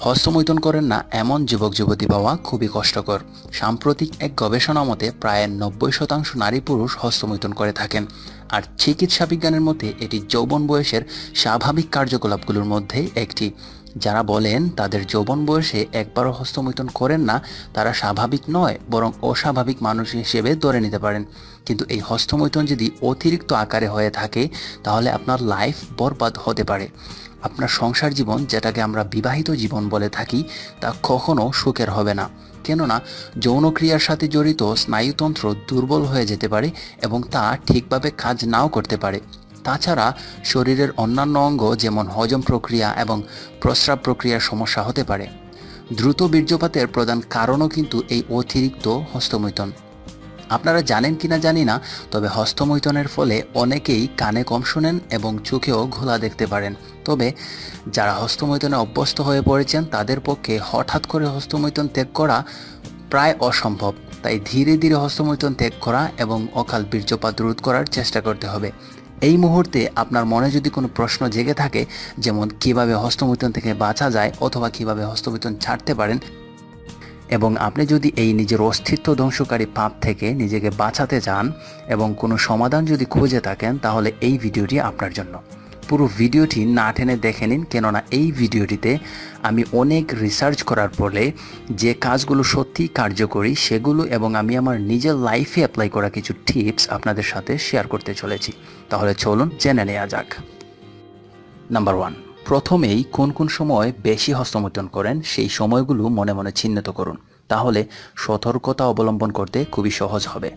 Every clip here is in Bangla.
হস্তমৈথুন করেন না, এমন যুবক যুবতী পাওয়া খুবই কষ্টকর। সাম্প্রতিক এক গবেষণা মতে প্রায় নব্বই শতাংশ নারী পুরুষ হস্তমৈথুন করে থাকেন। আর চিকিৎসা বিজ্ঞানের মধ্যে এটি যৌবন বয়সের স্বাভাবিক কার্যকলাপগুলোর মধ্যে একটি। যারা বলেন তাদের যৌবন বয়সে একবারও হস্তমৈথুন করেন না, তারা স্বাভাবিক নয়, বরং অস্বাভাবিক মানুষ হিসেবে ধরে নিতে পারেন। কিন্তু এই হস্তমৈথুন যদি অতিরিক্ত আকারে হয়ে থাকে, তাহলে আপনার লাইফ বরবাদ হতে পারে। আপনার সংসার জীবন যেটাকে আমরা বিবাহিত জীবন বলে থাকি, তা কখনো সুখের হবে না। কেননা, যৌনক্রিয়ার সাথে জড়িত স্নায়ুতন্ত্র দুর্বল হয়ে যেতে পারে এবং তা ঠিকভাবে কাজ নাও করতে পারে। তাছাড়া, শরীরের অন্যান্য অঙ্গ যেমন হজম প্রক্রিয়া এবং প্রস্রাব প্রক্রিয়ার সমস্যা হতে পারে। দ্রুত বীর্যপাতের প্রধান কারণও কিন্তু এই অতিরিক্ত হস্তমৈথন। আপনারা জানেন কিনা জানি না, তবে হস্তমৈথনের ফলে অনেকেই কানে কম শোনেন এবং চোখেও ঘোলা দেখতে পারেন। তবে যারা হস্তমৈথনে অভ্যস্ত হয়ে পড়েছেন, তাদের পক্ষে হঠাৎ করে হস্তমৈথন ত্যাগ করা প্রায় অসম্ভব। তাই ধীরে ধীরে হস্তমৈথন ত্যাগ করা এবং অকাল বীর্যপাত রোধ করার চেষ্টা করতে হবে। এই মুহূর্তে আপনার মনে যদি কোনো প্রশ্ন জেগে থাকে, যেমন কীভাবে হস্তমৈথন থেকে বাঁচা যায় অথবা কীভাবে হস্তমৈথন ছাড়তে পারেন এবং আপনি যদি এই নিজের অস্তিত্ব ধ্বংসকারী পাপ থেকে নিজেকে বাঁচাতে চান এবং কোনো সমাধান যদি খুঁজে থাকেন, তাহলে এই ভিডিওটি আপনার জন্য। পুরো ভিডিওটি না টেনে দেখে নিন, কেননা এই ভিডিওটিতে আমি অনেক রিসার্চ করার ফলে যে কাজগুলো সত্যি কার্যকরী, সেগুলো এবং আমি আমার নিজের লাইফে অ্যাপ্লাই করা কিছু টিপস আপনাদের সাথে শেয়ার করতে চলেছি। তাহলে চলুন জেনে নেওয়া যাক। নাম্বার ওয়ান প্রথমেই কোন কোন সময় বেশি হস্তমৈথুন করেন, সেই সময়গুলো মনে মনে চিহ্নিত করুন। তাহলে সতর্কতা অবলম্বন করতে খুবই সহজ হবে।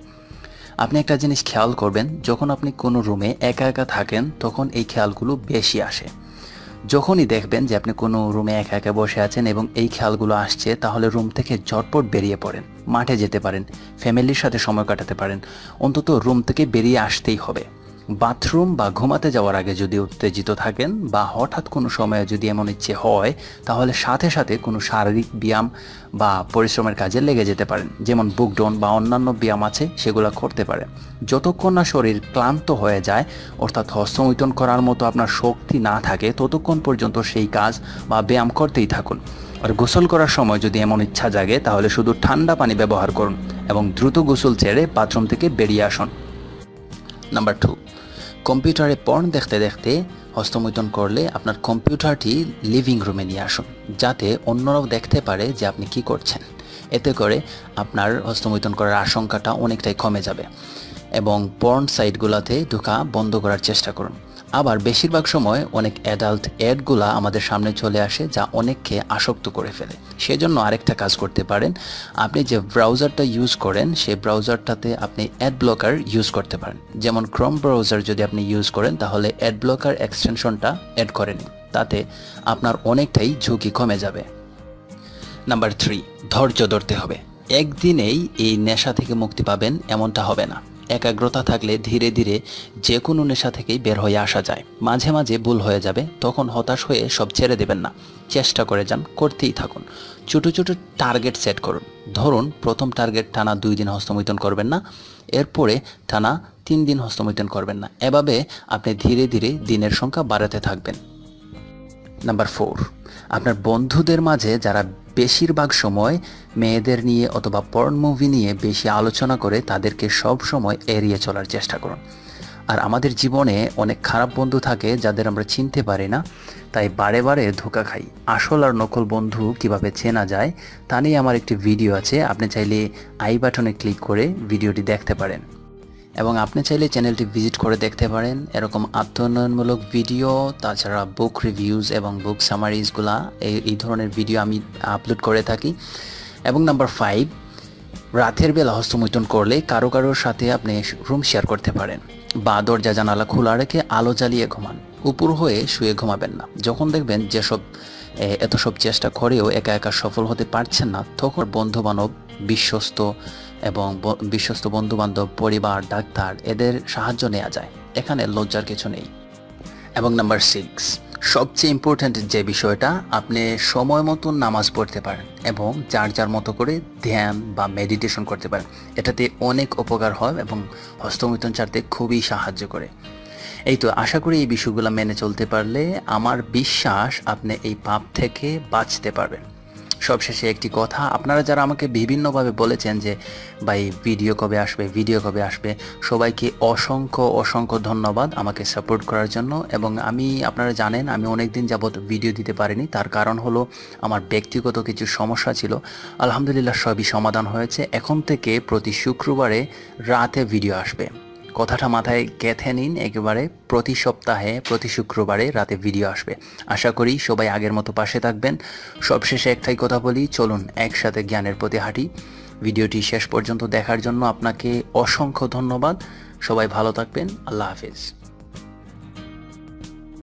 আপনি একটা জিনিস খেয়াল করবেন, যখন আপনি কোনো রুমে একা একা থাকেন, তখন এই খেয়ালগুলো বেশি আসে। যখনই দেখবেন যে আপনি কোনো রুমে একা একা বসে আছেন এবং এই খেয়ালগুলো আসছে, তাহলে রুম থেকে ঝটপট বেরিয়ে পড়েন। মাঠে যেতে পারেন, ফ্যামিলির সাথে সময় কাটাতে পারেন। অন্তত রুম থেকে বেরিয়ে আসতেই হবে। বাথরুম বা ঘুমাতে যাওয়ার আগে যদি উত্তেজিত থাকেন বা হঠাৎ কোনো সময়ে যদি এমন ইচ্ছে হয়, তাহলে সাথে সাথে কোনো শারীরিক ব্যায়াম বা পরিশ্রমের কাজে লেগে যেতে পারেন। যেমন বুকডন বা অন্যান্য ব্যায়াম আছে, সেগুলো করতে পারেন। যতক্ষণ না শরীর ক্লান্ত হয়ে যায়, অর্থাৎ হস্তমৈথন করার মতো আপনার শক্তি না থাকে, ততক্ষণ পর্যন্ত সেই কাজ বা ব্যায়াম করতেই থাকুন। আর গোসল করার সময় যদি এমন ইচ্ছা জাগে, তাহলে শুধু ঠান্ডা পানি ব্যবহার করুন এবং দ্রুত গোসল ছেড়ে বাথরুম থেকে বেরিয়ে আসুন। নাম্বার টু কম্পিউটারে পর্ন দেখতে দেখতে হস্তমৈথন করলে আপনার কম্পিউটারটি লিভিং রুমে নিয়ে আসুন, যাতে অন্যরাও দেখতে পারে যে আপনি কি করছেন। এতে করে আপনার হস্তমৈথন করার আশঙ্কাটা অনেকটাই কমে যাবে এবং পর্ন সাইটগুলোতে ঢোকা বন্ধ করার চেষ্টা করুন। আবার বেশিরভাগ সময় অনেক অ্যাডাল্ট অ্যাডগুলা আমাদের সামনে চলে আসে যা অনেককে আসক্ত করে ফেলে। সেজন্য আরেকটা কাজ করতে পারেন, আপনি যে ব্রাউজারটা ইউজ করেন, সেই ব্রাউজারটাতে আপনি অ্যাড ব্লকার ইউজ করতে পারেন। যেমন ক্রম ব্রাউজার যদি আপনি ইউজ করেন, তাহলে অ্যাড ব্লকার এক্সটেনশনটা অ্যাড করে নিন। তাতে আপনার অনেকটাই ঝুঁকি কমে যাবে। নাম্বার থ্রি ধৈর্য ধরতে হবে। একদিনেই এই নেশা থেকে মুক্তি পাবেন, এমনটা হবে না। একাগ্রতা থাকলে ধীরে ধীরে যে কোনো নেশা থেকেই বের হয়ে আসা যায়। মাঝে মাঝে ভুল হয়ে যাবে, তখন হতাশ হয়ে সব ছেড়ে দেবেন না। চেষ্টা করে যান, করতেই থাকুন। ছোটো ছোটো টার্গেট সেট করুন। ধরুন, প্রথম টার্গেট টানা দুই দিন হস্তমৈথন করবেন না, এরপরে টানা তিন দিন হস্তমৈথন করবেন না। এভাবে আপনি ধীরে ধীরে দিনের সংখ্যা বাড়াতে থাকবেন। নাম্বার ফোর আপনার বন্ধুদের মাঝে যারা বেশিরভাগ সময় মেয়েদের নিয়ে অথবা পর্ন মুভি নিয়ে বেশি আলোচনা করে তাদেরকে সব সময় এড়িয়ে চলার চেষ্টা করুন। আর আমাদের জীবনে অনেক খারাপ বন্ধু থাকে যাদের আমরা চিনতে পারি না, তাই বারে বারে ধোকা খাই। আসল আর নকল বন্ধু কীভাবে চেনা যায় তা নিয়ে আমার একটি ভিডিও আছে, আপনি চাইলে আই বাটনে ক্লিক করে ভিডিওটি দেখতে পারেন। এবং আপনি চাইলে চ্যানেলটি ভিজিট করে দেখতে পারেন। এরকম আত্মোন্নয়নমূলক ভিডিও, তাছাড়া বুক রিভিউজ এবং বুক সামারিজগুলা এই এই ধরনের ভিডিও আমি আপলোড করে থাকি। এবং নাম্বার ফাইভ রাতের বেলা হস্তমৈথুন করলে কারও কারোর সাথে আপনি রুম শেয়ার করতে পারেন। বা দরজা জানালা খোলা রেখে আলো জ্বালিয়ে ঘুমান। উপর হয়ে শুয়ে ঘুমাবেন না। যখন দেখবেন যেসব এত সব চেষ্টা করেও একা একা সফল হতে পারছেন না, তখন বন্ধু বান্ধব বিশ্বস্ত এবং বিশ্বস্ত বন্ধুবান্ধব, পরিবার, ডাক্তার এদের সাহায্য নেওয়া যায়। এখানে লজ্জার কিছু নেই। এবং নাম্বার সিক্স সবচেয়ে ইম্পর্ট্যান্ট যে বিষয়টা, আপনি সময় মতন নামাজ পড়তে পারেন এবং যার যার মতো করে ধ্যান বা মেডিটেশন করতে পারেন। এটাতে অনেক উপকার হয় এবং হস্তমিথন ছাড়তে খুবই সাহায্য করে। এই তো আশা করি এই বিষয়গুলো মেনে চলতে পারলে আমার বিশ্বাস আপনি এই পাপ থেকে বাঁচতে পারবেন। সবশেষে একটি কথা। আপনারা যারা আমাকে বিভিন্নভাবে বলেছেন যে, ভাই, ভিডিও কবে আসবে, ভিডিও কবে আসবে? সবাইকে অসংখ্য অসংখ্য ধন্যবাদ আমাকে সাপোর্ট করার জন্য। এবং আমি, আপনারা জানেন, আমি অনেক দিন যাবৎ ভিডিও দিতে পারিনি। তার কারণ হলো, আমার ব্যক্তিগত কিছু সমস্যা ছিল। আলহামদুলিল্লাহ সবই সমাধান হয়েছে। এখন থেকে প্রতি শুক্রবারে রাতে ভিডিও আসবে। কথাটা মাথায় গেঁথে নিন, একেবারে প্রতি সপ্তাহে, প্রতি শুক্রবারে রাতে ভিডিও আসবে। আশা করি সবাই আগের মতো পাশে থাকবেন। সবশেষে একটাই কথা বলি, চলুন একসাথে জ্ঞানের প্রতি হাঁটি। ভিডিওটি শেষ পর্যন্ত দেখার জন্য আপনাকে অসংখ্য ধন্যবাদ। সবাই ভালো থাকবেন, আল্লাহ হাফিজ।